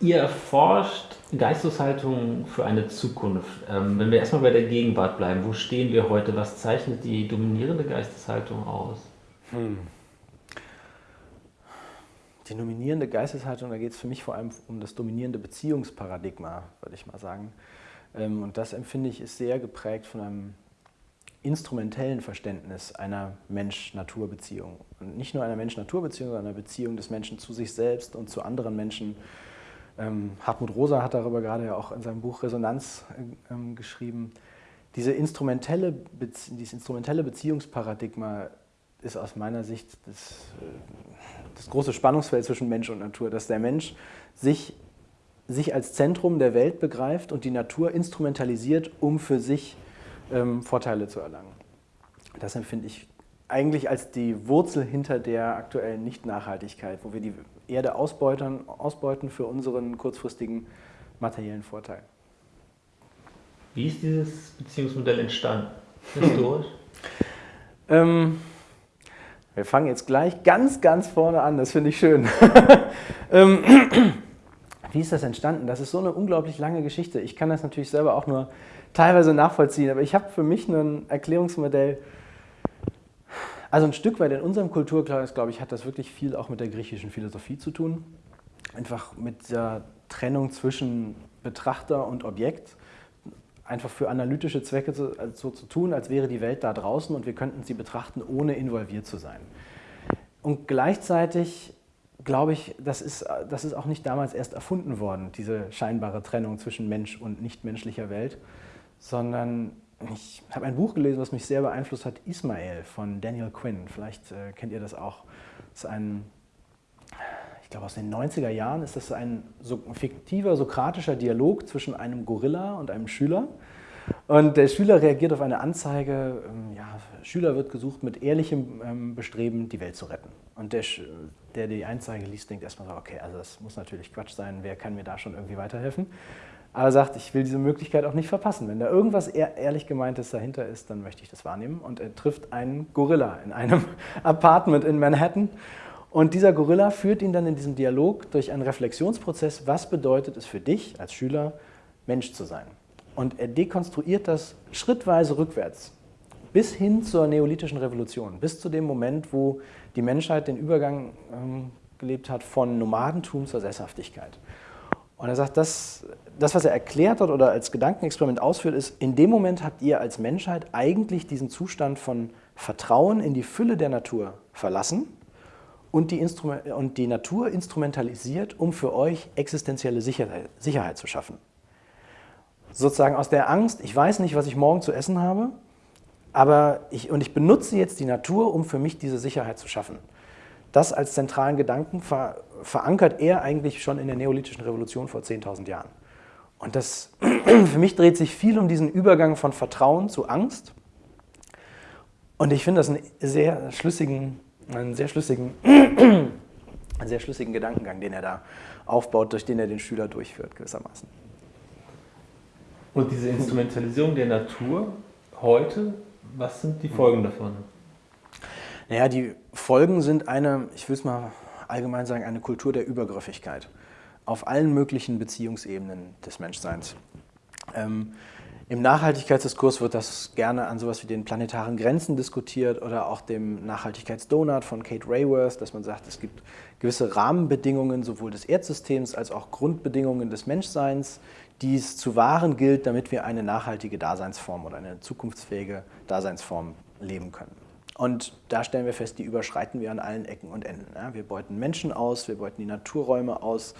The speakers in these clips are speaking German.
Ihr erforscht Geisteshaltung für eine Zukunft. Ähm, wenn wir erstmal bei der Gegenwart bleiben, wo stehen wir heute? Was zeichnet die dominierende Geisteshaltung aus? Hm. Die dominierende Geisteshaltung, da geht es für mich vor allem um das dominierende Beziehungsparadigma, würde ich mal sagen. Ähm, und das empfinde ich ist sehr geprägt von einem instrumentellen Verständnis einer Mensch-Natur-Beziehung. Und nicht nur einer Mensch-Natur-Beziehung, sondern einer Beziehung des Menschen zu sich selbst und zu anderen Menschen. Ähm, Hartmut Rosa hat darüber gerade ja auch in seinem Buch Resonanz äh, geschrieben. Diese instrumentelle, dieses instrumentelle Beziehungsparadigma ist aus meiner Sicht das, äh, das große Spannungsfeld zwischen Mensch und Natur, dass der Mensch sich, sich als Zentrum der Welt begreift und die Natur instrumentalisiert, um für sich ähm, Vorteile zu erlangen. Das empfinde ich eigentlich als die Wurzel hinter der aktuellen Nicht-Nachhaltigkeit, wo wir die Erde ausbeuten, ausbeuten für unseren kurzfristigen materiellen Vorteil. Wie ist dieses Beziehungsmodell entstanden? Historisch? ähm, wir fangen jetzt gleich ganz, ganz vorne an, das finde ich schön. ähm, wie ist das entstanden? Das ist so eine unglaublich lange Geschichte. Ich kann das natürlich selber auch nur teilweise nachvollziehen, aber ich habe für mich ein Erklärungsmodell, also ein Stück weit in unserem Kulturkreis, glaube ich, hat das wirklich viel auch mit der griechischen Philosophie zu tun. Einfach mit der Trennung zwischen Betrachter und Objekt. Einfach für analytische Zwecke so, also so zu tun, als wäre die Welt da draußen und wir könnten sie betrachten, ohne involviert zu sein. Und gleichzeitig glaube ich, das ist, das ist auch nicht damals erst erfunden worden, diese scheinbare Trennung zwischen Mensch und nichtmenschlicher Welt, sondern ich habe ein Buch gelesen, was mich sehr beeinflusst hat, Ismael von Daniel Quinn. Vielleicht äh, kennt ihr das auch. Das ist ein, ich glaube aus den 90er Jahren ist das ein so, fiktiver sokratischer Dialog zwischen einem Gorilla und einem Schüler. Und der Schüler reagiert auf eine Anzeige, ähm, ja, Schüler wird gesucht mit ehrlichem ähm, Bestreben, die Welt zu retten. Und der, der die Anzeige liest, denkt erstmal so, okay, also das muss natürlich Quatsch sein, wer kann mir da schon irgendwie weiterhelfen? Aber sagt, ich will diese Möglichkeit auch nicht verpassen. Wenn da irgendwas ehrlich gemeintes dahinter ist, dann möchte ich das wahrnehmen. Und er trifft einen Gorilla in einem Apartment in Manhattan. Und dieser Gorilla führt ihn dann in diesem Dialog durch einen Reflexionsprozess, was bedeutet es für dich als Schüler, Mensch zu sein. Und er dekonstruiert das schrittweise rückwärts, bis hin zur neolithischen Revolution, bis zu dem Moment, wo die Menschheit den Übergang ähm, gelebt hat von Nomadentum zur Sesshaftigkeit. Und er sagt, das, das, was er erklärt hat oder als Gedankenexperiment ausführt, ist, in dem Moment habt ihr als Menschheit eigentlich diesen Zustand von Vertrauen in die Fülle der Natur verlassen und die, Instrument und die Natur instrumentalisiert, um für euch existenzielle Sicherheit, Sicherheit zu schaffen. Sozusagen aus der Angst, ich weiß nicht, was ich morgen zu essen habe, aber ich, und ich benutze jetzt die Natur, um für mich diese Sicherheit zu schaffen. Das als zentralen Gedanken ver, verankert er eigentlich schon in der neolithischen Revolution vor 10.000 Jahren. Und das, für mich dreht sich viel um diesen Übergang von Vertrauen zu Angst. Und ich finde das einen sehr schlüssigen, einen sehr schlüssigen, einen sehr schlüssigen Gedankengang, den er da aufbaut, durch den er den Schüler durchführt gewissermaßen. Und diese Instrumentalisierung der Natur heute, was sind die Folgen davon? Naja, die Folgen sind eine, ich will es mal allgemein sagen, eine Kultur der Übergriffigkeit auf allen möglichen Beziehungsebenen des Menschseins. Ähm, Im Nachhaltigkeitsdiskurs wird das gerne an sowas wie den planetaren Grenzen diskutiert oder auch dem Nachhaltigkeitsdonut von Kate Rayworth, dass man sagt, es gibt gewisse Rahmenbedingungen sowohl des Erdsystems als auch Grundbedingungen des Menschseins, die es zu wahren gilt, damit wir eine nachhaltige Daseinsform oder eine zukunftsfähige Daseinsform leben können. Und da stellen wir fest, die überschreiten wir an allen Ecken und Enden. Ja, wir beuten Menschen aus, wir beuten die Naturräume aus,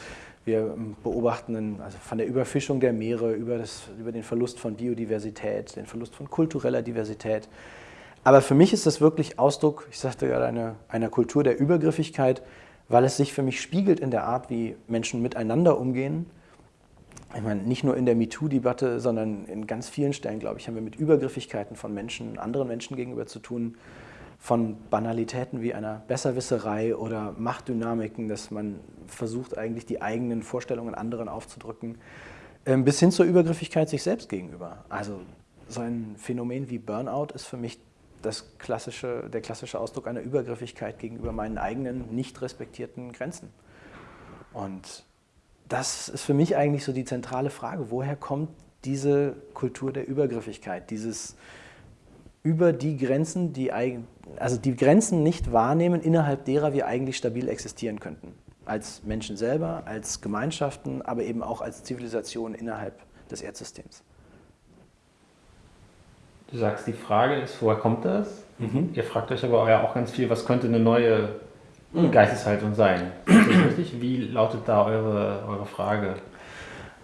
wir ähm, beobachten also von der Überfischung der Meere über, das, über den Verlust von Biodiversität, den Verlust von kultureller Diversität. Aber für mich ist das wirklich Ausdruck, ich sagte gerade, einer, einer Kultur der Übergriffigkeit, weil es sich für mich spiegelt in der Art, wie Menschen miteinander umgehen. Ich meine, nicht nur in der MeToo-Debatte, sondern in ganz vielen Stellen, glaube ich, haben wir mit Übergriffigkeiten von Menschen, anderen Menschen gegenüber zu tun von Banalitäten wie einer Besserwisserei oder Machtdynamiken, dass man versucht eigentlich die eigenen Vorstellungen anderen aufzudrücken, ähm, bis hin zur Übergriffigkeit sich selbst gegenüber. Also so ein Phänomen wie Burnout ist für mich das klassische, der klassische Ausdruck einer Übergriffigkeit gegenüber meinen eigenen nicht respektierten Grenzen. Und das ist für mich eigentlich so die zentrale Frage. Woher kommt diese Kultur der Übergriffigkeit, dieses über die Grenzen, die, also die Grenzen nicht wahrnehmen, innerhalb derer wir eigentlich stabil existieren könnten. Als Menschen selber, als Gemeinschaften, aber eben auch als Zivilisation innerhalb des Erdsystems. Du sagst, die Frage ist, woher kommt das? Mhm. Ihr fragt euch aber ja auch ganz viel, was könnte eine neue mhm. Geisteshaltung sein? Ist das richtig? Wie lautet da eure, eure Frage?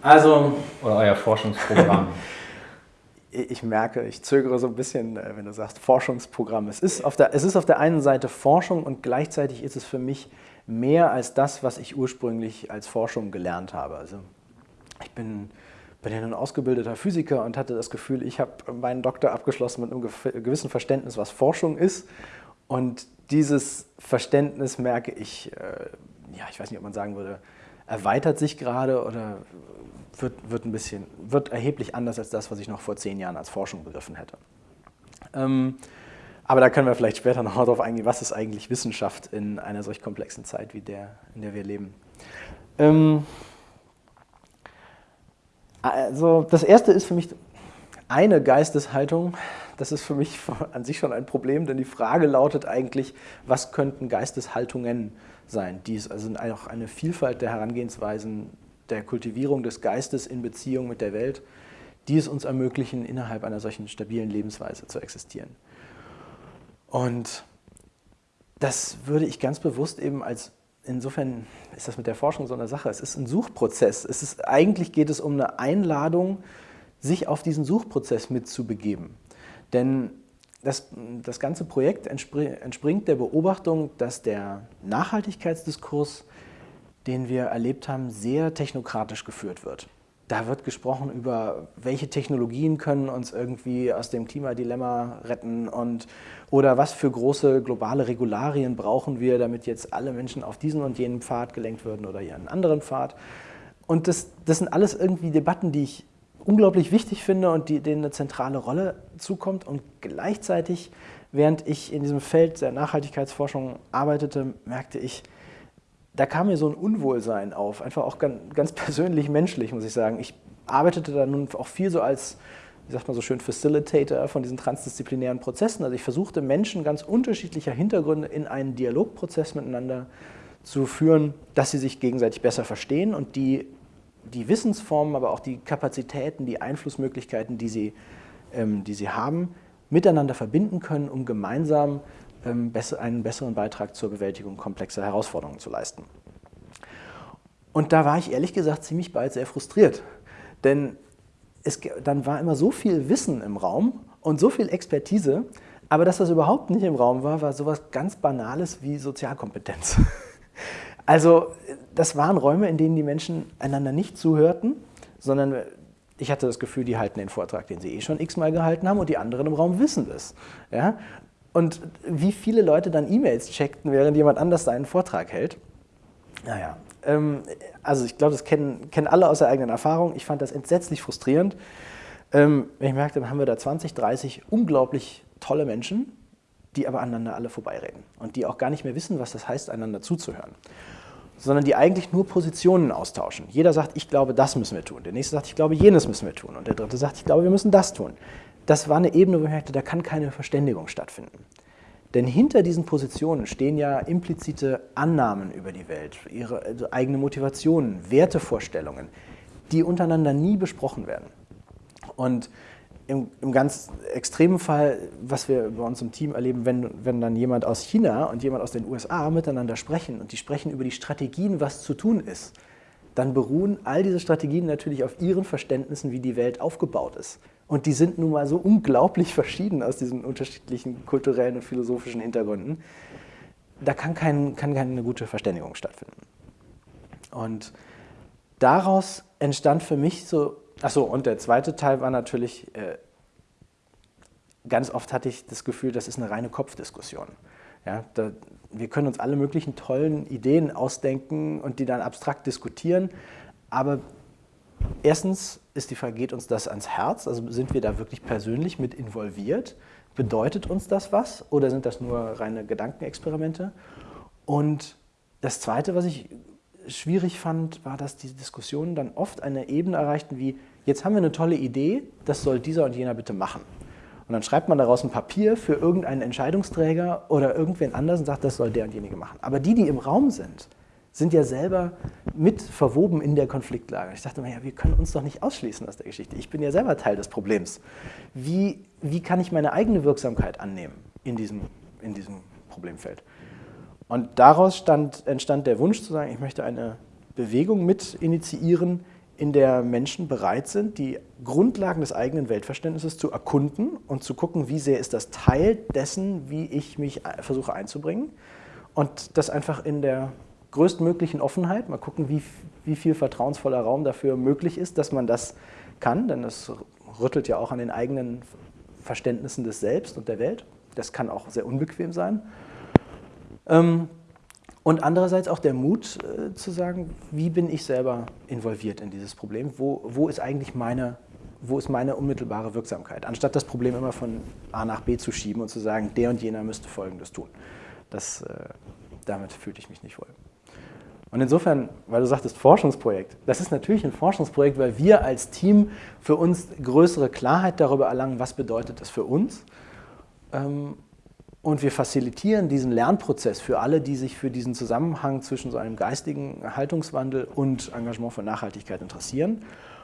Also. Oder euer Forschungsprogramm? ich merke, ich zögere so ein bisschen, äh, wenn du sagst Forschungsprogramm. Es ist, auf der, es ist auf der einen Seite Forschung und gleichzeitig ist es für mich mehr als das, was ich ursprünglich als Forschung gelernt habe. Also ich bin, bin ja ein ausgebildeter Physiker und hatte das Gefühl, ich habe meinen Doktor abgeschlossen mit einem gewissen Verständnis, was Forschung ist. Und dieses Verständnis merke ich, äh, ja, ich weiß nicht, ob man sagen würde, erweitert sich gerade oder wird, wird, ein bisschen, wird erheblich anders als das, was ich noch vor zehn Jahren als Forschung begriffen hätte. Ähm, aber da können wir vielleicht später noch darauf eingehen, was ist eigentlich Wissenschaft in einer solch komplexen Zeit wie der, in der wir leben. Ähm, also das erste ist für mich eine Geisteshaltung. Das ist für mich an sich schon ein Problem, denn die Frage lautet eigentlich, was könnten Geisteshaltungen sein? Die ist also auch eine Vielfalt der Herangehensweisen der Kultivierung des Geistes in Beziehung mit der Welt, die es uns ermöglichen, innerhalb einer solchen stabilen Lebensweise zu existieren. Und das würde ich ganz bewusst eben als, insofern ist das mit der Forschung so eine Sache, es ist ein Suchprozess. Es ist, eigentlich geht es um eine Einladung, sich auf diesen Suchprozess mitzubegeben. Denn das, das ganze Projekt entspringt der Beobachtung, dass der Nachhaltigkeitsdiskurs den wir erlebt haben, sehr technokratisch geführt wird. Da wird gesprochen über, welche Technologien können uns irgendwie aus dem Klimadilemma retten und oder was für große globale Regularien brauchen wir, damit jetzt alle Menschen auf diesen und jenen Pfad gelenkt würden oder hier einen anderen Pfad. Und das, das sind alles irgendwie Debatten, die ich unglaublich wichtig finde und die, denen eine zentrale Rolle zukommt. Und gleichzeitig, während ich in diesem Feld der Nachhaltigkeitsforschung arbeitete, merkte ich, da kam mir so ein Unwohlsein auf, einfach auch ganz, ganz persönlich menschlich, muss ich sagen. Ich arbeitete da nun auch viel so als, wie sagt man so schön, Facilitator von diesen transdisziplinären Prozessen. Also ich versuchte Menschen ganz unterschiedlicher Hintergründe in einen Dialogprozess miteinander zu führen, dass sie sich gegenseitig besser verstehen und die, die Wissensformen, aber auch die Kapazitäten, die Einflussmöglichkeiten, die sie, ähm, die sie haben, miteinander verbinden können, um gemeinsam ähm, einen besseren Beitrag zur Bewältigung komplexer Herausforderungen zu leisten. Und da war ich ehrlich gesagt ziemlich bald sehr frustriert, denn es, dann war immer so viel Wissen im Raum und so viel Expertise, aber dass das überhaupt nicht im Raum war, war sowas ganz Banales wie Sozialkompetenz. Also das waren Räume, in denen die Menschen einander nicht zuhörten, sondern ich hatte das Gefühl, die halten den Vortrag, den sie eh schon x-mal gehalten haben und die anderen im Raum wissen das. Ja? Und wie viele Leute dann E-Mails checkten, während jemand anders seinen Vortrag hält. Naja, ähm, also ich glaube, das kennen, kennen alle aus der eigenen Erfahrung. Ich fand das entsetzlich frustrierend. Ähm, ich merkte, dann haben wir da 20, 30 unglaublich tolle Menschen, die aber aneinander alle vorbeireden und die auch gar nicht mehr wissen, was das heißt, einander zuzuhören sondern die eigentlich nur Positionen austauschen. Jeder sagt, ich glaube, das müssen wir tun. Der nächste sagt, ich glaube, jenes müssen wir tun. Und der dritte sagt, ich glaube, wir müssen das tun das war eine Ebene, wo ich merkte, da kann keine Verständigung stattfinden. Denn hinter diesen Positionen stehen ja implizite Annahmen über die Welt, ihre also eigene Motivationen, Wertevorstellungen, die untereinander nie besprochen werden. Und im, im, ganz extremen Fall, was wir bei uns im Team erleben, wenn, wenn dann jemand aus China und jemand aus den USA miteinander sprechen und die sprechen über die Strategien, was zu tun ist, dann beruhen all diese Strategien natürlich auf ihren Verständnissen, wie die Welt aufgebaut ist. Und die sind nun mal so unglaublich verschieden aus diesen unterschiedlichen kulturellen und philosophischen Hintergründen. Da kann, kein, kann keine gute Verständigung stattfinden. Und daraus entstand für mich so, achso, und der zweite Teil war natürlich, äh, ganz oft hatte ich das Gefühl, das ist eine reine Kopfdiskussion. Ja, da, wir können uns alle möglichen tollen Ideen ausdenken und die dann abstrakt diskutieren, aber erstens ist die Frage, geht uns das ans Herz? Also sind wir da wirklich persönlich mit involviert? Bedeutet uns das was oder sind das nur reine Gedankenexperimente? Und das Zweite, was ich schwierig fand, war, dass diese Diskussionen dann oft eine Ebene erreichten wie, jetzt haben wir eine tolle Idee, das soll dieser und jener bitte machen. Und dann schreibt man daraus ein Papier für irgendeinen Entscheidungsträger oder irgendwen anders und sagt, das soll der und jenige machen. Aber die, die im Raum sind, sind ja selber mit verwoben in der Konfliktlage. Ich dachte mir, ja, wir können uns doch nicht ausschließen aus der Geschichte. Ich bin ja selber Teil des Problems. Wie, wie kann ich meine eigene Wirksamkeit annehmen in diesem, in diesem Problemfeld? Und daraus stand, entstand der Wunsch zu sagen, ich möchte eine Bewegung mit initiieren, in der Menschen bereit sind, die Grundlagen des eigenen Weltverständnisses zu erkunden und zu gucken, wie sehr ist das Teil dessen, wie ich mich versuche einzubringen. Und das einfach in der größtmöglichen Offenheit, mal gucken, wie, wie viel vertrauensvoller Raum dafür möglich ist, dass man das kann, denn das rüttelt ja auch an den eigenen Verständnissen des Selbst und der Welt. Das kann auch sehr unbequem sein. Ähm, und andererseits auch der Mut äh, zu sagen, wie bin ich selber involviert in dieses Problem? Wo, wo ist eigentlich meine, wo ist meine unmittelbare Wirksamkeit? Anstatt das Problem immer von A nach B zu schieben und zu sagen, der und jener müsste Folgendes tun. Das, äh, damit fühlte ich mich nicht wohl. Und insofern, weil du sagtest Forschungsprojekt, das ist natürlich ein Forschungsprojekt, weil wir als Team für uns größere Klarheit darüber erlangen, was bedeutet das für uns. Ähm, und wir facilitieren diesen Lernprozess für alle, die sich für diesen Zusammenhang zwischen so einem geistigen Haltungswandel und Engagement für Nachhaltigkeit interessieren.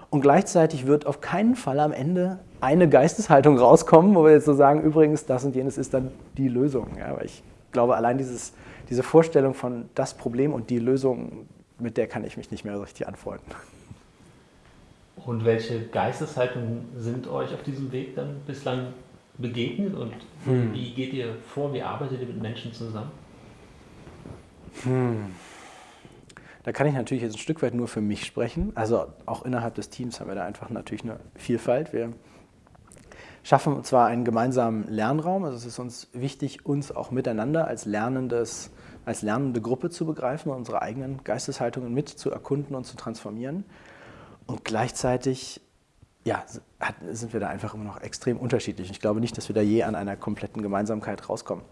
Und gleichzeitig wird auf keinen Fall am Ende eine Geisteshaltung rauskommen, wo wir jetzt so sagen, übrigens, das und jenes ist dann die Lösung. Ja, weil ich glaube, allein dieses, diese Vorstellung von das Problem und die Lösung, mit der kann ich mich nicht mehr richtig anfreunden. Und welche Geisteshaltungen sind euch auf diesem Weg dann bislang begegnet und hm. wie geht ihr vor, wie arbeitet ihr mit Menschen zusammen? Hm. Da kann ich natürlich jetzt ein Stück weit nur für mich sprechen. Also auch innerhalb des Teams haben wir da einfach natürlich eine Vielfalt. Wir schaffen zwar einen gemeinsamen Lernraum, also es ist uns wichtig, uns auch miteinander als, lernendes, als lernende Gruppe zu begreifen und unsere eigenen Geisteshaltungen mit zu erkunden und zu transformieren. Und gleichzeitig ja, sind wir da einfach immer noch extrem unterschiedlich. Ich glaube nicht, dass wir da je an einer kompletten Gemeinsamkeit rauskommen.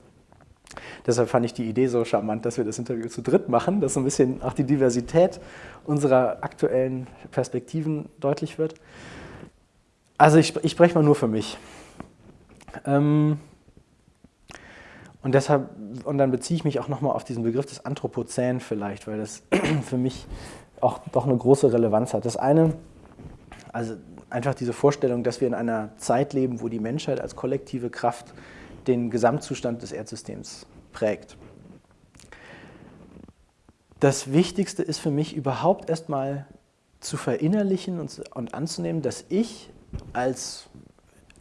Deshalb fand ich die Idee so charmant, dass wir das Interview zu dritt machen, dass so ein bisschen auch die Diversität unserer aktuellen Perspektiven deutlich wird. Also ich, ich spreche mal nur für mich. Ähm, und deshalb, und dann beziehe ich mich auch nochmal auf diesen Begriff des Anthropozän vielleicht, weil das für mich auch doch eine große Relevanz hat. Das eine, also einfach diese Vorstellung, dass wir in einer Zeit leben, wo die Menschheit als kollektive Kraft den Gesamtzustand des Erdsystems prägt. Das Wichtigste ist für mich überhaupt erstmal zu verinnerlichen und, und anzunehmen, dass ich als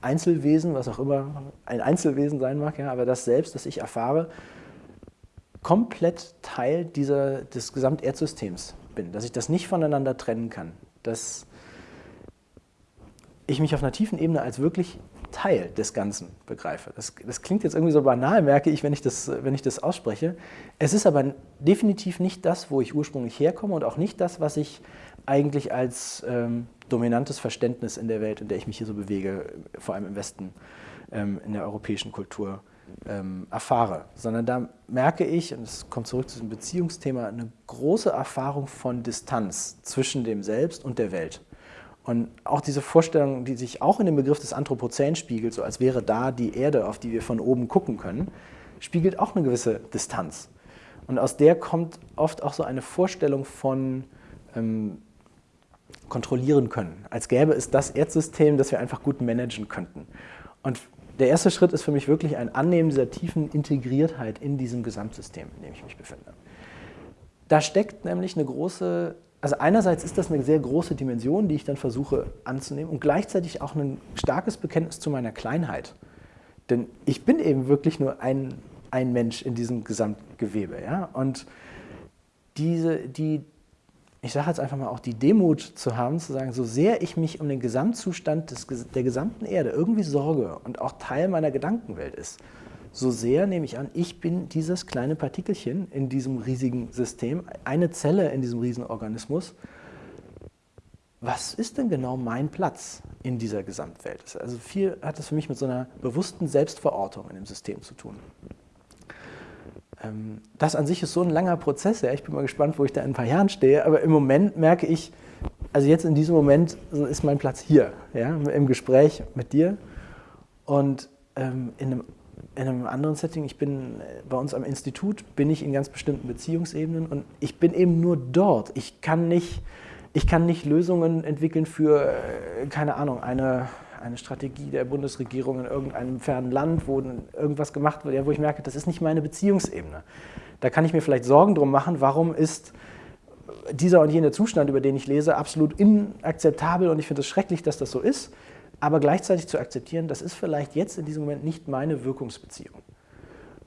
Einzelwesen, was auch immer ein Einzelwesen sein mag, ja, aber das selbst, das ich erfahre, komplett Teil dieser, des Gesamterdsystems bin, dass ich das nicht voneinander trennen kann, dass ich mich auf einer tiefen Ebene als wirklich Teil des Ganzen begreife. Das, das, klingt jetzt irgendwie so banal, merke ich wenn, ich, das, wenn ich das ausspreche. Es ist aber definitiv nicht das, wo ich ursprünglich herkomme und auch nicht das, was ich eigentlich als ähm, dominantes Verständnis in der Welt, in der ich mich hier so bewege, vor allem im Westen, ähm, in der europäischen Kultur, ähm, erfahre. Sondern da merke ich, und es kommt zurück zu diesem Beziehungsthema, eine große Erfahrung von Distanz zwischen dem Selbst und der Welt. Und auch diese Vorstellung, die sich auch in dem Begriff des Anthropozän spiegelt, so als wäre da die Erde, auf die wir von oben gucken können, spiegelt auch eine gewisse Distanz. Und aus der kommt oft auch so eine Vorstellung von ähm, kontrollieren können, als gäbe es das Erdsystem, das wir einfach gut managen könnten. Und der erste Schritt ist für mich wirklich ein Annehmen dieser tiefen Integriertheit in diesem Gesamtsystem, in dem ich mich befinde. Da steckt nämlich eine große also einerseits ist das eine sehr große Dimension, die ich dann versuche anzunehmen und gleichzeitig auch ein starkes Bekenntnis zu meiner Kleinheit. Denn ich bin eben wirklich nur ein, ein Mensch in diesem Gesamtgewebe. Ja? Und diese, die, ich sage jetzt einfach mal auch die Demut zu haben, zu sagen, so sehr ich mich um den Gesamtzustand des, der gesamten Erde irgendwie sorge und auch Teil meiner Gedankenwelt ist, so sehr nehme ich an, ich bin dieses kleine Partikelchen in diesem riesigen System, eine Zelle in diesem Riesenorganismus. Was ist denn genau mein Platz in dieser Gesamtwelt? Also viel hat das für mich mit so einer bewussten Selbstverortung in dem System zu tun. ähm, das an sich ist so ein langer Prozess. Ich bin mal gespannt, wo ich da in ein paar Jahren stehe. Aber im Moment merke ich, also jetzt in diesem Moment ist mein Platz hier, ja, im Gespräch mit dir. Und ähm, in, einem, in einem anderen Setting, ich bin äh, bei uns am Institut, bin ich in ganz bestimmten Beziehungsebenen und ich bin eben nur dort. Ich kann nicht, ich kann nicht Lösungen entwickeln für, äh, keine Ahnung, eine, eine Strategie der Bundesregierung in irgendeinem fernen Land, wo irgendwas gemacht wird, wo ich merke, das ist nicht meine Beziehungsebene. Da kann ich mir vielleicht Sorgen drum machen, warum ist dieser und jener Zustand, über den ich lese, absolut inakzeptabel und ich finde es schrecklich, dass das so ist, aber gleichzeitig zu akzeptieren, das ist vielleicht jetzt in diesem Moment nicht meine Wirkungsbeziehung.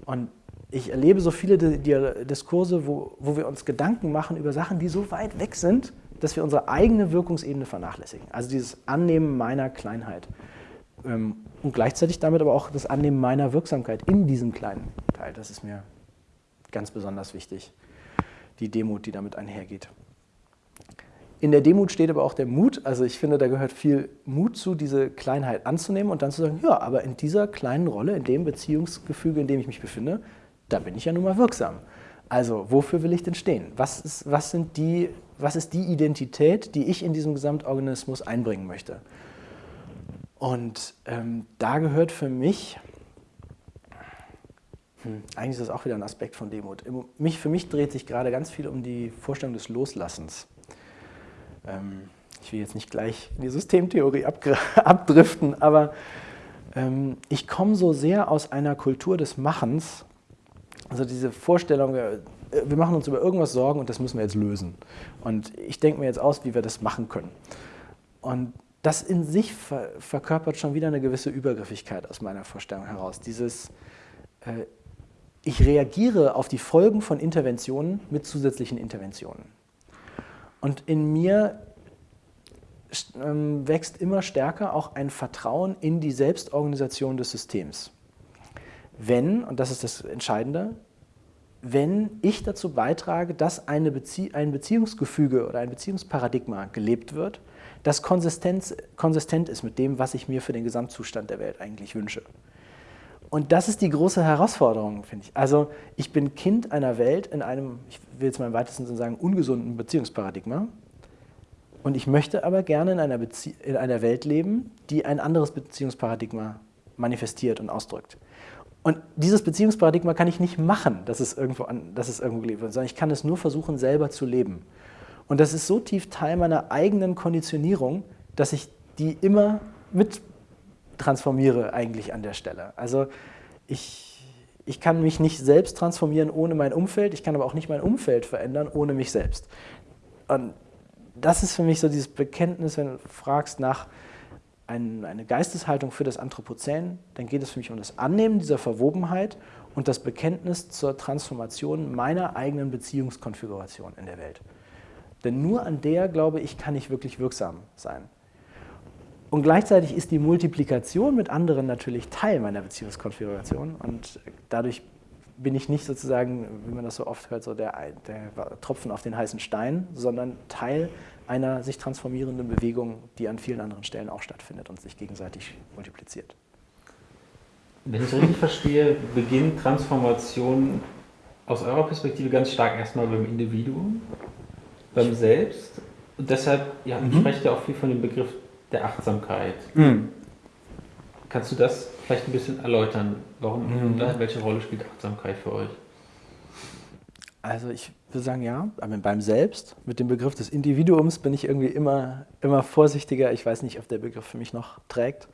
Und ich erlebe so viele Diskurse, wo, wo wir uns Gedanken machen über Sachen, die so weit weg sind, dass wir unsere eigene Wirkungsebene vernachlässigen. Also dieses Annehmen meiner Kleinheit. Ähm, und gleichzeitig damit aber auch das Annehmen meiner Wirksamkeit in diesem kleinen Teil. Das ist mir ganz besonders wichtig. Die Demut, die damit einhergeht. In der Demut steht aber auch der Mut. Also ich finde, da gehört viel Mut zu, diese Kleinheit anzunehmen und dann zu sagen, ja, aber in dieser kleinen Rolle, in dem Beziehungsgefüge, in dem ich mich befinde, da bin ich ja nun mal wirksam. Also wofür will ich denn stehen? Was ist, was sind die was ist die Identität, die ich in diesem Gesamtorganismus einbringen möchte. Und ähm, da gehört für mich, hm, eigentlich ist das auch wieder ein Aspekt von Demut. Mich, für mich dreht sich gerade ganz viel um die Vorstellung des Loslassens. Ähm, ich will jetzt nicht gleich in die Systemtheorie abdriften, aber ähm, ich komme so sehr aus einer Kultur des Machens, also diese Vorstellung, wir machen uns über irgendwas Sorgen und das müssen wir jetzt lösen. Und ich denke mir jetzt aus, wie wir das machen können. Und das in sich ver verkörpert schon wieder eine gewisse Übergriffigkeit aus meiner Vorstellung heraus. Dieses, äh, ich reagiere auf die Folgen von Interventionen mit zusätzlichen Interventionen. Und in mir ähm, wächst immer stärker auch ein Vertrauen in die Selbstorganisation des Systems. Wenn, und das ist das Entscheidende, wenn ich dazu beitrage, dass eine Bezie ein Beziehungsgefüge oder ein Beziehungsparadigma gelebt wird, das konsistent, konsistent ist mit dem, was ich mir für den Gesamtzustand der Welt eigentlich wünsche. Und das ist die große Herausforderung, finde ich. Also ich bin Kind einer Welt in einem, ich will jetzt mal im weitesten Sinne sagen, ungesunden Beziehungsparadigma. Und ich möchte aber gerne in einer, Bezie in einer Welt leben, die ein anderes Beziehungsparadigma manifestiert und ausdrückt. Und dieses Beziehungsparadigma kann ich nicht machen, dass es irgendwo, an, dass es irgendwo gelebt wird, sondern ich kann es nur versuchen, selber zu leben. Und das ist so tief Teil meiner eigenen Konditionierung, dass ich die immer mit transformiere eigentlich an der Stelle. Also ich, ich kann mich nicht selbst transformieren ohne mein Umfeld, ich kann aber auch nicht mein Umfeld verändern ohne mich selbst. Und das ist für mich so dieses Bekenntnis, wenn du fragst nach, ein, eine Geisteshaltung für das Anthropozän, dann geht es für mich um das Annehmen dieser Verwobenheit und das Bekenntnis zur Transformation meiner eigenen Beziehungskonfiguration in der Welt. Denn nur an der, glaube ich, kann ich wirklich wirksam sein. Und gleichzeitig ist die Multiplikation mit anderen natürlich Teil meiner Beziehungskonfiguration und dadurch bin ich nicht sozusagen, wie man das so oft hört, so der, der Tropfen auf den heißen Stein, sondern Teil einer sich transformierenden Bewegung, die an vielen anderen Stellen auch stattfindet und sich gegenseitig multipliziert. Wenn ich es richtig verstehe, beginnt Transformation aus eurer Perspektive ganz stark erstmal beim Individuum, beim Selbst. Und deshalb, ja, mhm. sprecht ja auch viel von dem Begriff der Achtsamkeit. Mhm. Kannst du das vielleicht ein bisschen erläutern? Warum, mhm. welche Rolle spielt Achtsamkeit für euch? Also ich würde sagen, ja, aber beim Selbst, mit dem Begriff des Individuums bin ich irgendwie immer, immer vorsichtiger. Ich weiß nicht, ob der Begriff für mich noch trägt,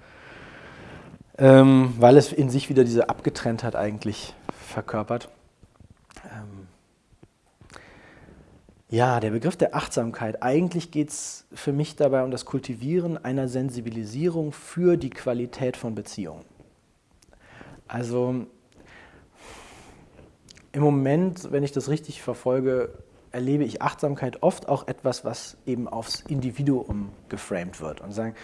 ähm, weil es in sich wieder diese Abgetrenntheit eigentlich verkörpert. Ähm, ja, der Begriff der Achtsamkeit, eigentlich geht es für mich dabei um das Kultivieren einer Sensibilisierung für die Qualität von Beziehungen. Also im Moment, wenn ich das richtig verfolge, erlebe ich Achtsamkeit oft auch etwas, was eben aufs Individuum geframed wird und sagen,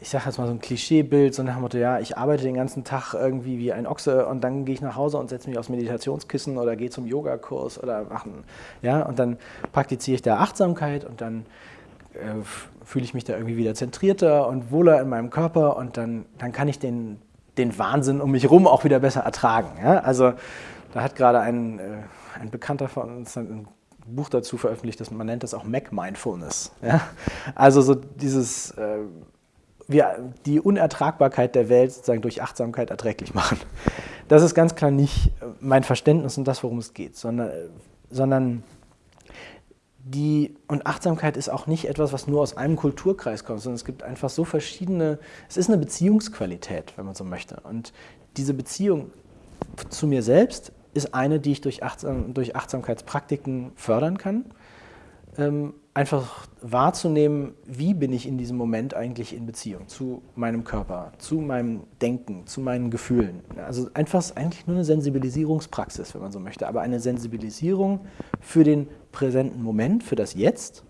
ich sage jetzt mal so ein Klischeebild, so nach dem Motto, ja, ich arbeite den ganzen Tag irgendwie wie ein Ochse und dann gehe ich nach Hause und setze mich aufs Meditationskissen oder gehe zum Yogakurs oder machen, ja, und dann praktiziere ich da Achtsamkeit und dann äh, fühle ich mich da irgendwie wieder zentrierter und wohler in meinem Körper und dann, dann kann ich den, den Wahnsinn um mich herum auch wieder besser ertragen, ja, also Da hat gerade ein, äh, ein Bekannter von uns ein Buch dazu veröffentlicht, das, man nennt das auch Mac-Mindfulness. Ja? Also so dieses, äh, wir, die Unertragbarkeit der Welt sozusagen durch Achtsamkeit erträglich machen. Das ist ganz klar nicht mein Verständnis und das, worum es geht, sondern, sondern die, und Achtsamkeit ist auch nicht etwas, was nur aus einem Kulturkreis kommt, sondern es gibt einfach so verschiedene, es ist eine Beziehungsqualität, wenn man so möchte. Und diese Beziehung zu mir selbst ist eine, die ich durch, Achtsam, durch Achtsamkeitspraktiken fördern kann. Ähm, einfach wahrzunehmen, wie bin ich in diesem Moment eigentlich in Beziehung zu meinem Körper, zu meinem Denken, zu meinen Gefühlen. Also einfach eigentlich nur eine Sensibilisierungspraxis, wenn man so möchte, aber eine Sensibilisierung für den präsenten Moment, für das Jetzt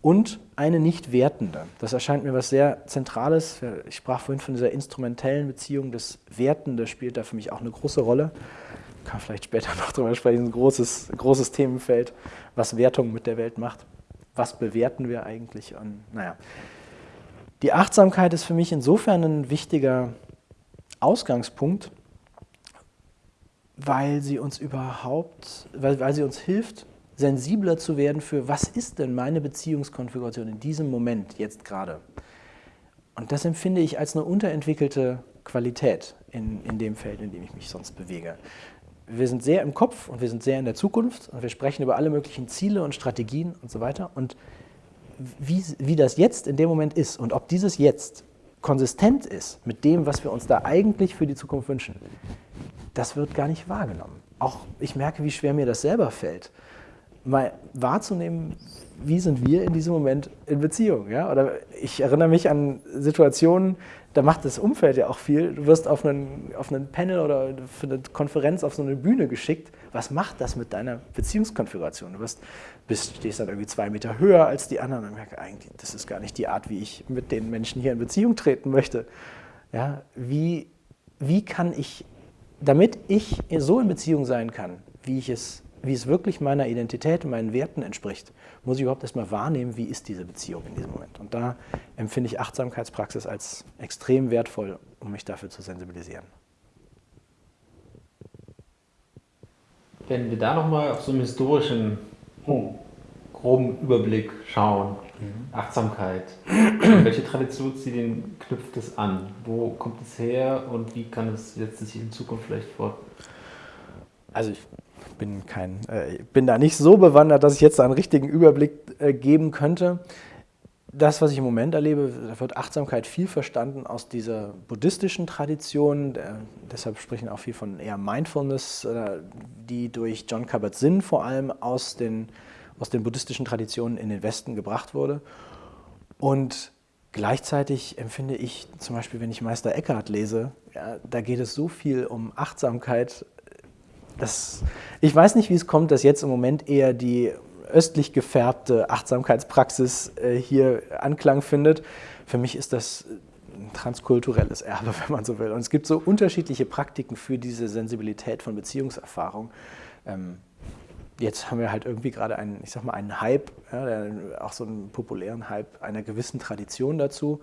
und eine nicht wertende. Das erscheint mir was sehr Zentrales. Ich sprach vorhin von dieser instrumentellen Beziehung. Das Wertende spielt da für mich auch eine große Rolle kann vielleicht später noch drüber sprechen, ein großes, großes Themenfeld, was Wertung mit der Welt macht. Was bewerten wir eigentlich? Und naja, die Achtsamkeit ist für mich insofern ein wichtiger Ausgangspunkt, weil sie uns überhaupt, weil, weil sie uns hilft, sensibler zu werden für, was ist denn meine Beziehungskonfiguration in diesem Moment, jetzt gerade. Und das empfinde ich als eine unterentwickelte Qualität in, in dem Feld, in dem ich mich sonst bewege wir sind sehr im Kopf und wir sind sehr in der Zukunft und wir sprechen über alle möglichen Ziele und Strategien und so weiter. Und wie, wie das jetzt in dem Moment ist und ob dieses Jetzt konsistent ist mit dem, was wir uns da eigentlich für die Zukunft wünschen, das wird gar nicht wahrgenommen. Auch ich merke, wie schwer mir das selber fällt, mal wahrzunehmen, wie sind wir in diesem Moment in Beziehung. Ja? Oder ich erinnere mich an Situationen, da macht das Umfeld ja auch viel. Du wirst auf einen, auf einen Panel oder für eine Konferenz auf so eine Bühne geschickt. Was macht das mit deiner Beziehungskonfiguration? Du wirst, bist, stehst dann irgendwie zwei Meter höher als die anderen und merkst, eigentlich, das ist gar nicht die Art, wie ich mit den Menschen hier in Beziehung treten möchte. Ja, wie, wie kann ich, damit ich so in Beziehung sein kann, wie ich es wie es wirklich meiner Identität und meinen Werten entspricht, muss ich überhaupt erstmal wahrnehmen, wie ist diese Beziehung in diesem Moment. Und da empfinde ich Achtsamkeitspraxis als extrem wertvoll, um mich dafür zu sensibilisieren. Wenn wir da nochmal auf so einen historischen, oh, groben Überblick schauen, mhm. Achtsamkeit, welche Tradition den knüpft es an? Wo kommt es her und wie kann es jetzt sich in Zukunft vielleicht fort? Also ich bin, kein, äh, bin da nicht so bewandert, dass ich jetzt einen richtigen Überblick äh, geben könnte. Das, was ich im Moment erlebe, da wird Achtsamkeit viel verstanden aus dieser buddhistischen Tradition. Der, deshalb sprechen auch viel von eher Mindfulness, äh, die durch John Kabat-Zinn vor allem aus den, aus den buddhistischen Traditionen in den Westen gebracht wurde. Und Gleichzeitig empfinde ich zum Beispiel, wenn ich Meister Eckhart lese, ja, da geht es so viel um Achtsamkeit das, ich weiß nicht, wie es kommt, dass jetzt im Moment eher die östlich gefärbte Achtsamkeitspraxis äh, hier Anklang findet. Für mich ist das ein transkulturelles Erbe, wenn man so will. Und es gibt so unterschiedliche Praktiken für diese Sensibilität von Beziehungserfahrung. Ähm, jetzt haben wir halt irgendwie gerade einen, ich sag mal, einen Hype, ja, auch so einen populären Hype einer gewissen Tradition dazu.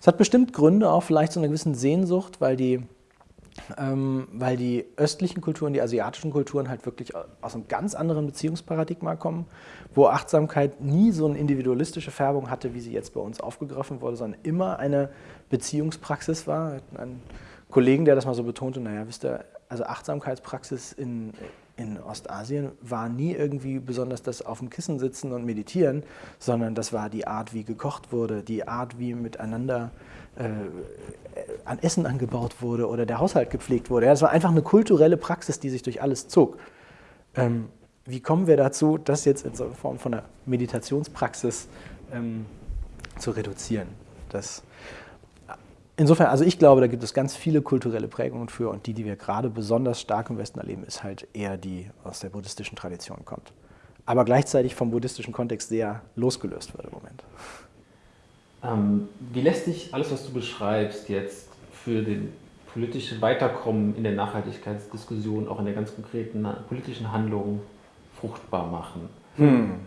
Es hat bestimmt Gründe, auch vielleicht so eine gewisse Sehnsucht, weil die ähm, weil die östlichen Kulturen, die asiatischen Kulturen halt wirklich aus einem ganz anderen Beziehungsparadigma kommen, wo Achtsamkeit nie so eine individualistische Färbung hatte, wie sie jetzt bei uns aufgegriffen wurde, sondern immer eine Beziehungspraxis war. Ein Kollegen, der das mal so betonte, naja, wisst ihr, also Achtsamkeitspraxis in, in Ostasien war nie irgendwie besonders das auf dem Kissen sitzen und meditieren, sondern das war die Art, wie gekocht wurde, die Art, wie miteinander an Essen angebaut wurde oder der Haushalt gepflegt wurde. Das war einfach eine kulturelle Praxis, die sich durch alles zog. Ähm, wie kommen wir dazu, das jetzt in so Form von einer Meditationspraxis ähm, zu reduzieren? Das, insofern, also ich glaube, da gibt es ganz viele kulturelle Prägungen für und die, die wir gerade besonders stark im Westen erleben, ist halt eher die aus der buddhistischen Tradition kommt. Aber gleichzeitig vom buddhistischen Kontext sehr losgelöst wird im Moment. Ähm, wie lässt sich alles, was du beschreibst, jetzt für den politischen Weiterkommen in der Nachhaltigkeitsdiskussion, auch in der ganz konkreten politischen Handlung fruchtbar machen? Hm.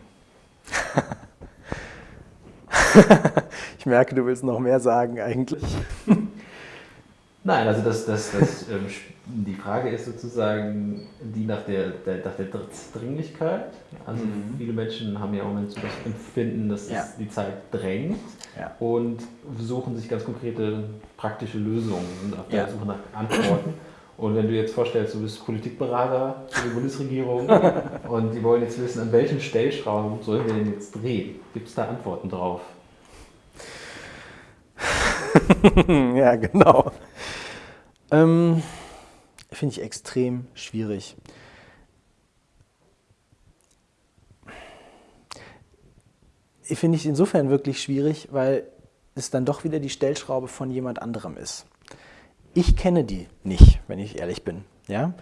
ich merke, du willst noch mehr sagen eigentlich. Nein, also das, das, das, ähm, die Frage ist sozusagen die nach der, der, nach der Dringlichkeit. Also mhm. viele Menschen haben ja im Moment so das Empfinden, dass ja. die Zeit drängt ja. und suchen sich ganz konkrete praktische Lösungen und auf der ja. Suche nach Antworten. Und wenn du jetzt vorstellst, du bist Politikberater für die Bundesregierung und die wollen jetzt wissen, an welchen Stellschrauben sollen wir denn jetzt drehen? Gibt es da Antworten drauf? ja, genau. Ähm, Finde ich extrem schwierig. Finde ich insofern wirklich schwierig, weil es dann doch wieder die Stellschraube von jemand anderem ist. Ich kenne die nicht, wenn ich ehrlich bin. Ja?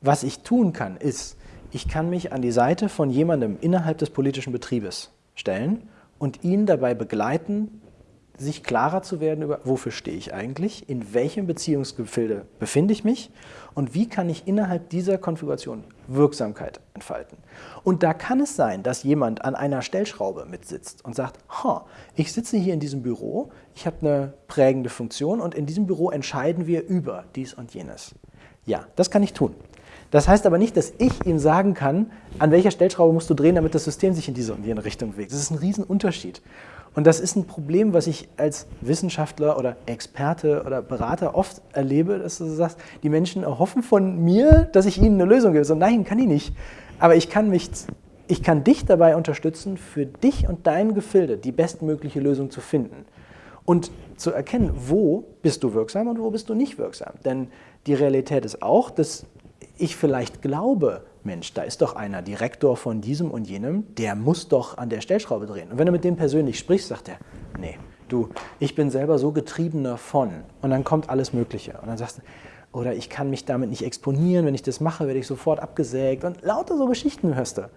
Was ich tun kann, ist, ich kann mich an die Seite von jemandem innerhalb des politischen Betriebes stellen und ihn dabei begleiten, sich klarer zu werden über, wofür stehe ich eigentlich, in welchem Beziehungsgefilde befinde ich mich und wie kann ich innerhalb dieser Konfiguration Wirksamkeit entfalten. Und da kann es sein, dass jemand an einer Stellschraube mitsitzt und sagt, ich sitze hier in diesem Büro, ich habe eine prägende Funktion und in diesem Büro entscheiden wir über dies und jenes. Ja, das kann ich tun. Das heißt aber nicht, dass ich ihm sagen kann, an welcher Stellschraube musst du drehen, damit das System sich in diese und jene Richtung bewegt. Das ist ein Riesenunterschied. Und das ist ein Problem, was ich als Wissenschaftler oder Experte oder Berater oft erlebe, dass du sagst, die Menschen erhoffen von mir, dass ich ihnen eine Lösung gebe. So, nein, kann ich nicht. Aber ich kann, mich, ich kann dich dabei unterstützen, für dich und dein Gefilde die bestmögliche Lösung zu finden. Und zu erkennen, wo bist du wirksam und wo bist du nicht wirksam. Denn die Realität ist auch, dass ich vielleicht glaube, Mensch, da ist doch einer Direktor von diesem und jenem, der muss doch an der Stellschraube drehen. Und wenn du mit dem persönlich sprichst, sagt er, nee, du, ich bin selber so getriebener von. Und dann kommt alles Mögliche. Und dann sagst du, oder ich kann mich damit nicht exponieren, wenn ich das mache, werde ich sofort abgesägt. Und lauter so Geschichten hörst du.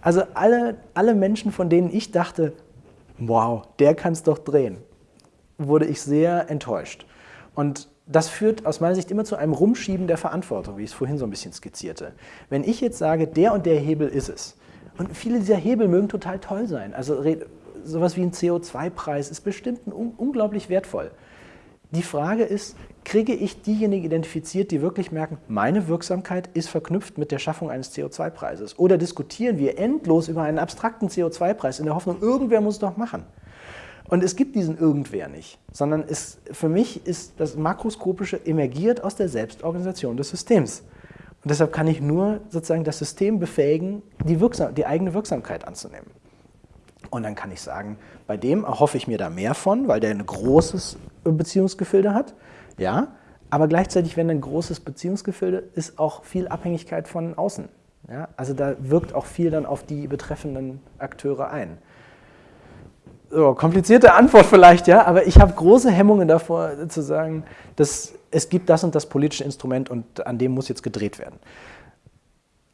Also alle, alle Menschen, von denen ich dachte, wow, der kann es doch drehen, wurde ich sehr enttäuscht. Und das führt aus meiner Sicht immer zu einem Rumschieben der Verantwortung, wie ich es vorhin so ein bisschen skizzierte. Wenn ich jetzt sage, der und der Hebel ist es, und viele dieser Hebel mögen total toll sein, also sowas wie ein CO2-Preis ist bestimmt un unglaublich wertvoll. Die Frage ist, kriege ich diejenigen identifiziert, die wirklich merken, meine Wirksamkeit ist verknüpft mit der Schaffung eines CO2-Preises? Oder diskutieren wir endlos über einen abstrakten CO2-Preis in der Hoffnung, irgendwer muss es doch machen? Und es gibt diesen Irgendwer nicht, sondern es, für mich ist das Makroskopische emergiert aus der Selbstorganisation des Systems. Und deshalb kann ich nur sozusagen das System befähigen, die, Wirksam die eigene Wirksamkeit anzunehmen. Und dann kann ich sagen, bei dem erhoffe ich mir da mehr von, weil der ein großes Beziehungsgefilde hat. Ja, aber gleichzeitig, wenn ein großes Beziehungsgefilde ist, auch viel Abhängigkeit von außen. Ja, also da wirkt auch viel dann auf die betreffenden Akteure ein so, komplizierte Antwort vielleicht, ja, aber ich habe große Hemmungen davor zu sagen, dass es gibt das und das politische Instrument und an dem muss jetzt gedreht werden.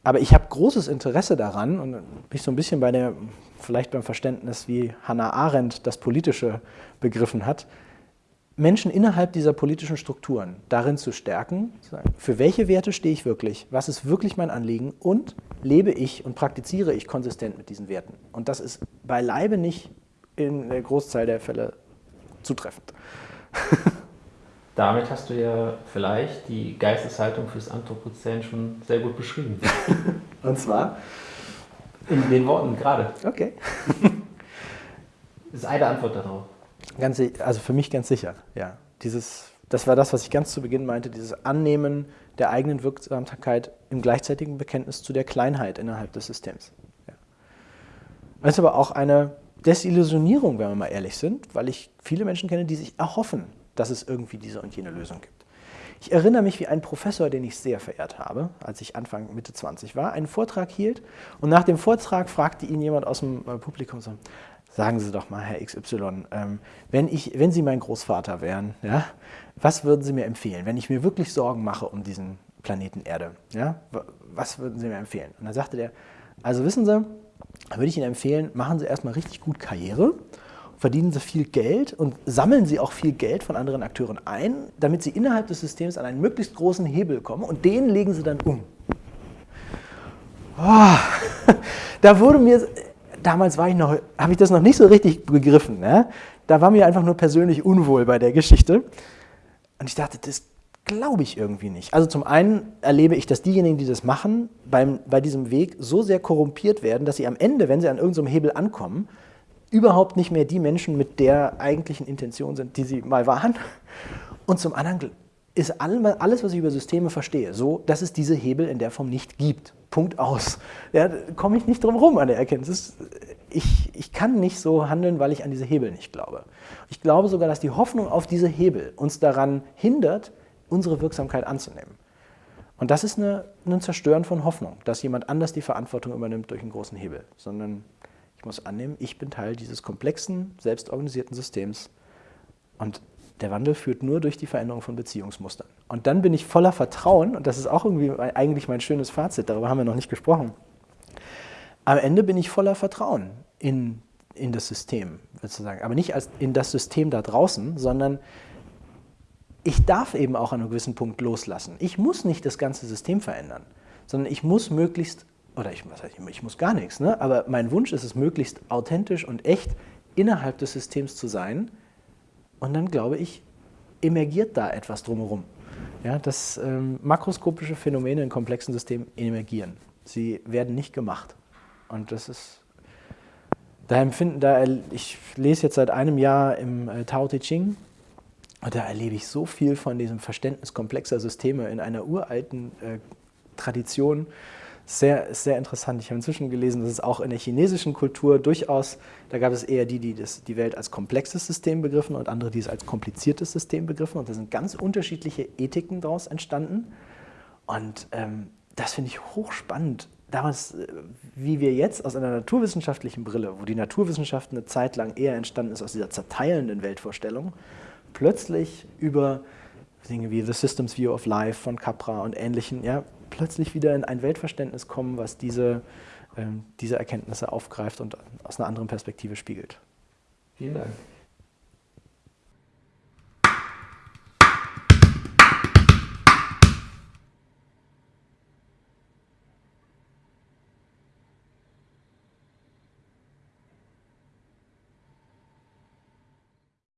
Aber ich habe großes Interesse daran und bin ich so ein bisschen bei der, vielleicht beim Verständnis, wie Hannah Arendt das Politische begriffen hat, Menschen innerhalb dieser politischen Strukturen darin zu stärken, für welche Werte stehe ich wirklich, was ist wirklich mein Anliegen und lebe ich und praktiziere ich konsistent mit diesen Werten. Und das ist beileibe nicht in der Großzahl der Fälle zutreffend. Damit hast du ja vielleicht die Geisteshaltung fürs Anthropozän schon sehr gut beschrieben. Und zwar? In den Worten gerade. Okay. Das ist eine Antwort darauf. Ganz, also für mich ganz sicher, ja. Dieses, das war das, was ich ganz zu Beginn meinte, dieses Annehmen der eigenen Wirksamkeit im gleichzeitigen Bekenntnis zu der Kleinheit innerhalb des Systems. Ja. Das ist aber auch eine Desillusionierung, wenn wir mal ehrlich sind, weil ich viele Menschen kenne, die sich erhoffen, dass es irgendwie diese und jene Lösung gibt. Ich erinnere mich, wie ein Professor, den ich sehr verehrt habe, als ich Anfang, Mitte 20 war, einen Vortrag hielt und nach dem Vortrag fragte ihn jemand aus dem äh, Publikum so, sagen Sie doch mal, Herr XY, ähm, wenn, ich, wenn Sie mein Großvater wären, ja, was würden Sie mir empfehlen, wenn ich mir wirklich Sorgen mache um diesen Planeten Erde? Ja, was würden Sie mir empfehlen? Und dann sagte der, also wissen Sie, da würde ich Ihnen empfehlen, machen Sie erstmal richtig gut Karriere, verdienen Sie viel Geld und sammeln Sie auch viel Geld von anderen Akteuren ein, damit Sie innerhalb des Systems an einen möglichst großen Hebel kommen und den legen Sie dann um. Oh, da wurde mir, damals war ich noch, habe ich das noch nicht so richtig begriffen. Ne? Da war mir einfach nur persönlich unwohl bei der Geschichte. Und ich dachte, das glaube ich irgendwie nicht. Also zum einen erlebe ich, dass diejenigen, die das machen, beim, bei diesem Weg so sehr korrumpiert werden, dass sie am Ende, wenn sie an irgendeinem Hebel ankommen, überhaupt nicht mehr die Menschen mit der eigentlichen Intention sind, die sie mal waren. Und zum anderen ist alles, was ich über Systeme verstehe, so, dass es diese Hebel in der Form nicht gibt. Punkt aus. Ja, da komme ich nicht drum herum an der Erkenntnis. Ich, ich kann nicht so handeln, weil ich an diese Hebel nicht glaube. Ich glaube sogar, dass die Hoffnung auf diese Hebel uns daran hindert, unsere Wirksamkeit anzunehmen. Und das ist eine, ein Zerstören von Hoffnung, dass jemand anders die Verantwortung übernimmt durch einen großen Hebel, sondern ich muss annehmen, ich bin Teil dieses komplexen, selbstorganisierten Systems und der Wandel führt nur durch die Veränderung von Beziehungsmustern. Und dann bin ich voller Vertrauen, und das ist auch irgendwie eigentlich mein schönes Fazit, darüber haben wir noch nicht gesprochen. Am Ende bin ich voller Vertrauen in, in das System, sozusagen. Aber nicht als in das System da draußen, sondern ich darf eben auch an einem gewissen Punkt loslassen. Ich muss nicht das ganze System verändern, sondern ich muss möglichst, oder ich, was heißt, ich muss gar nichts, ne? aber mein Wunsch ist es, möglichst authentisch und echt innerhalb des Systems zu sein, und dann glaube ich, emergiert da etwas drumherum. Ja, dass ähm, makroskopische Phänomene in komplexen Systemen emergieren. Sie werden nicht gemacht. Und das ist, da empfinden, da, ich lese jetzt seit einem Jahr im äh, Tao Te Ching und da erlebe ich so viel von diesem Verständnis komplexer Systeme in einer uralten äh, Tradition, sehr, sehr interessant. Ich habe inzwischen gelesen, dass es auch in der chinesischen Kultur durchaus, da gab es eher die, die das, die Welt als komplexes System begriffen und andere, die es als kompliziertes System begriffen. Und da sind ganz unterschiedliche Ethiken daraus entstanden. Und ähm, das finde ich hochspannend. Damals, äh, wie wir jetzt aus einer naturwissenschaftlichen Brille, wo die Naturwissenschaft eine Zeit lang eher entstanden ist aus dieser zerteilenden Weltvorstellung, plötzlich über Dinge wie The Systems View of Life von Capra und ähnlichen, ja, plötzlich wieder in ein Weltverständnis kommen, was diese, ähm, diese Erkenntnisse aufgreift und aus einer anderen Perspektive spiegelt. Vielen Dank.